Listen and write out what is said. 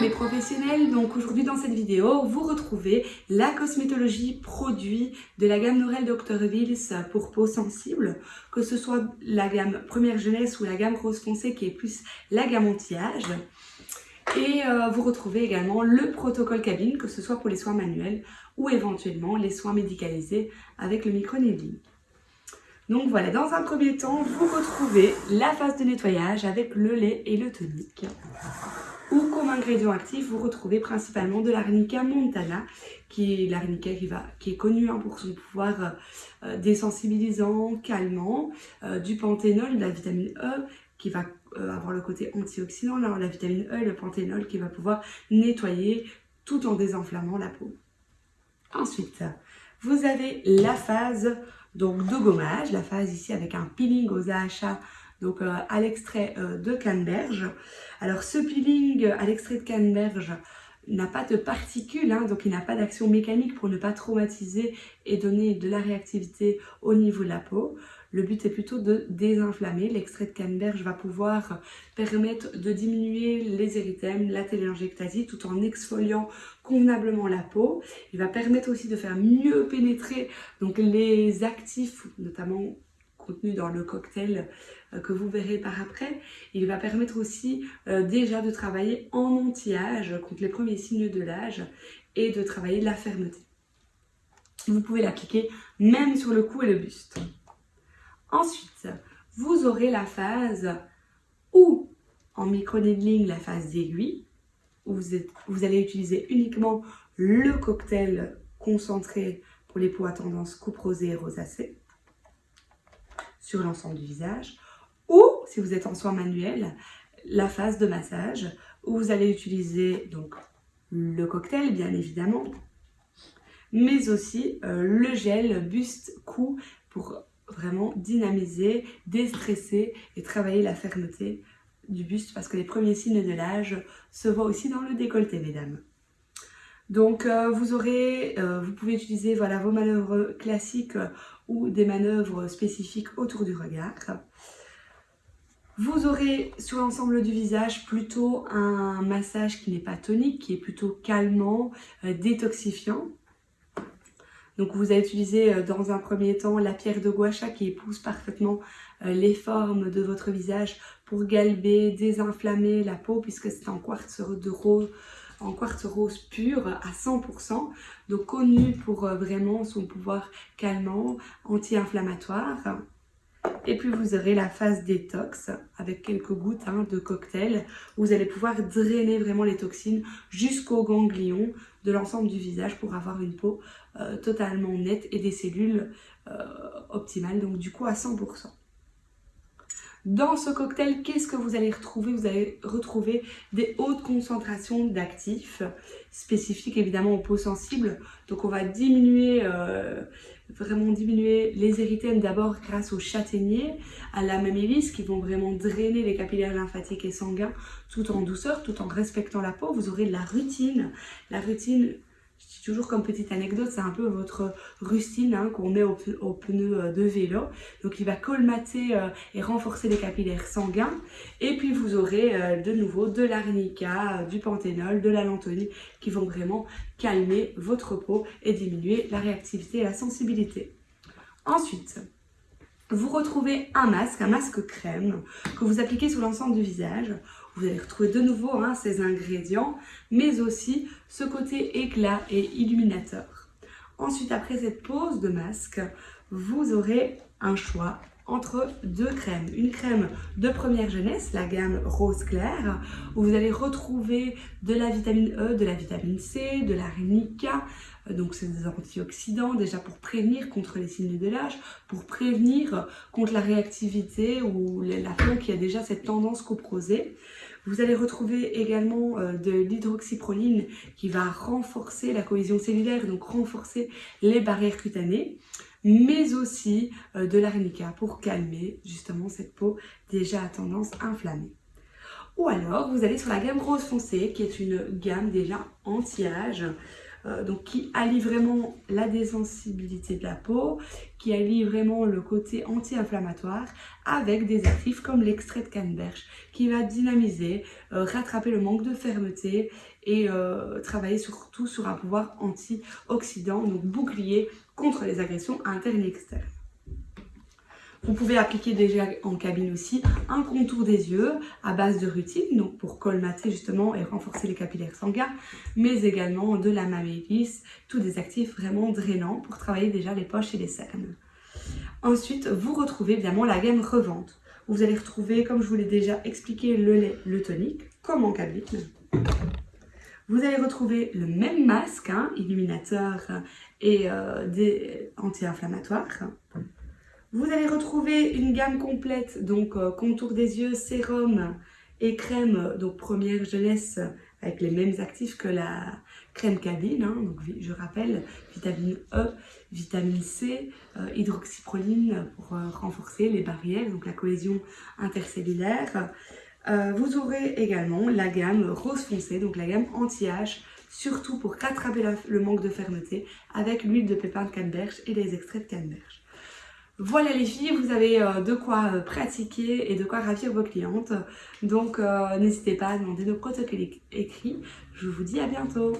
les professionnels, donc aujourd'hui dans cette vidéo, vous retrouvez la cosmétologie produit de la gamme Norel Dr. Wills pour peau sensible, que ce soit la gamme première jeunesse ou la gamme rose foncé qui est plus la gamme anti-âge. Et euh, vous retrouvez également le protocole cabine, que ce soit pour les soins manuels ou éventuellement les soins médicalisés avec le microneedling. Donc voilà, dans un premier temps, vous retrouvez la phase de nettoyage avec le lait et le tonique. Ou comme ingrédient actif, vous retrouvez principalement de l'arnica montana, qui est l'arnica qui, qui est connue hein, pour son pouvoir euh, désensibilisant, calmant, euh, du panthénol, de la vitamine E, qui va euh, avoir le côté antioxydant, la vitamine E le panthénol qui va pouvoir nettoyer tout en désenflammant la peau. Ensuite, vous avez la phase donc de gommage, la phase ici avec un peeling aux AHA donc euh, à l'extrait euh, de canneberge. Alors ce peeling à l'extrait de canneberge n'a pas de particules, hein, donc il n'a pas d'action mécanique pour ne pas traumatiser et donner de la réactivité au niveau de la peau. Le but est plutôt de désinflammer. L'extrait de canneberge va pouvoir permettre de diminuer les érythèmes, la téléangiectasie, tout en exfoliant convenablement la peau. Il va permettre aussi de faire mieux pénétrer donc, les actifs, notamment contenus dans le cocktail euh, que vous verrez par après. Il va permettre aussi euh, déjà de travailler en anti-âge contre les premiers signes de l'âge et de travailler la fermeté. Vous pouvez l'appliquer même sur le cou et le buste. Ensuite, vous aurez la phase ou en micro-needling, la phase d'aiguille, où vous, allez utiliser uniquement le cocktail concentré pour les peaux à tendance coupe rosée et rosacée sur l'ensemble du visage. Ou, si vous êtes en soins manuels, la phase de massage, où vous allez utiliser donc le cocktail, bien évidemment, mais aussi euh, le gel buste-cou pour vraiment dynamiser, déstresser et travailler la fermeté du buste parce que les premiers signes de l'âge se voient aussi dans le décolleté, mesdames. Donc euh, vous aurez, euh, vous pouvez utiliser voilà, vos manœuvres classiques euh, ou des manœuvres spécifiques autour du regard. Vous aurez sur l'ensemble du visage plutôt un massage qui n'est pas tonique, qui est plutôt calmant, détoxifiant. Donc vous allez utiliser dans un premier temps la pierre de gua qui épouse parfaitement les formes de votre visage pour galber, désinflammer la peau puisque c'est en quartz de rose en quartz rose pur à 100%, donc connu pour euh, vraiment son pouvoir calmant, anti-inflammatoire. Et puis vous aurez la phase détox avec quelques gouttes hein, de cocktail vous allez pouvoir drainer vraiment les toxines jusqu'aux ganglions de l'ensemble du visage pour avoir une peau euh, totalement nette et des cellules euh, optimales, donc du coup à 100%. Dans ce cocktail, qu'est-ce que vous allez retrouver? Vous allez retrouver des hautes concentrations d'actifs spécifiques évidemment aux peaux sensibles. Donc on va diminuer, euh, vraiment diminuer les érythèmes d'abord grâce au châtaignier, à la mamélis qui vont vraiment drainer les capillaires lymphatiques et sanguins tout en douceur, tout en respectant la peau. Vous aurez de la rutine. La rutine, je dis toujours comme petite anecdote, c'est un peu votre rustine hein, qu'on met au, pneu euh, de vélo. Donc il va colmater euh, et renforcer les capillaires sanguins. Et puis vous aurez euh, de nouveau de l'arnica, du panthénol, de la qui vont vraiment calmer votre peau et diminuer la réactivité et la sensibilité. Ensuite, vous retrouvez un masque, un masque crème que vous appliquez sur l'ensemble du visage. Vous allez retrouver de nouveau hein, ces ingrédients, mais aussi ce côté éclat et illuminateur. Ensuite, après cette pose de masque, vous aurez un choix entre deux crèmes. Une crème de première jeunesse, la gamme rose clair, où vous allez retrouver de la vitamine E, de la vitamine C, de l'arnica, donc c'est des antioxydants déjà pour prévenir contre les signes de l'âge, pour prévenir contre la réactivité ou la peau qui a déjà cette tendance coprosée. Vous allez retrouver également euh, de l'hydroxyproline qui va renforcer la cohésion cellulaire, donc renforcer les barrières cutanées mais aussi euh, de l'arnica pour calmer justement cette peau déjà à tendance inflammée. Ou alors, vous allez sur la gamme rose foncé, qui est une gamme déjà anti-âge, euh, donc qui allie vraiment la désensibilité de la peau, qui allie vraiment le côté anti-inflammatoire avec des actifs comme l'extrait de canneberge qui va dynamiser, euh, rattraper le manque de fermeté et euh, travailler surtout sur un pouvoir antioxydant, donc bouclier contre les agressions internes et externes. Vous pouvez appliquer déjà en cabine aussi un contour des yeux à base de rutine, donc pour colmater justement et renforcer les capillaires sanguins, mais également de la mamélis, tous des actifs vraiment drainants pour travailler déjà les poches et les cernes. Ensuite, vous retrouvez évidemment la gamme revente. Vous allez retrouver, comme je vous l'ai déjà expliqué, le lait, le tonique, comme en cabine. Vous allez retrouver le même masque, hein, illuminateur et euh, anti-inflammatoire. Vous allez retrouver une gamme complète, donc euh, contour des yeux, sérum et crème, donc première jeunesse avec les mêmes actifs que la crème cabine, hein. donc je rappelle, vitamine E, vitamine C, euh, hydroxyproline pour euh, renforcer les barrières, donc la cohésion intercellulaire. vous aurez également la gamme rose foncé, donc la gamme anti-âge, surtout pour rattraper le manque de fermeté avec l'huile de pépin de canneberge et les extraits de canneberge. Voilà les filles, vous avez euh, de quoi euh, pratiquer et de quoi ravir vos clientes. Donc euh, n'hésitez pas à demander nos protocoles écrits. Je vous dis à bientôt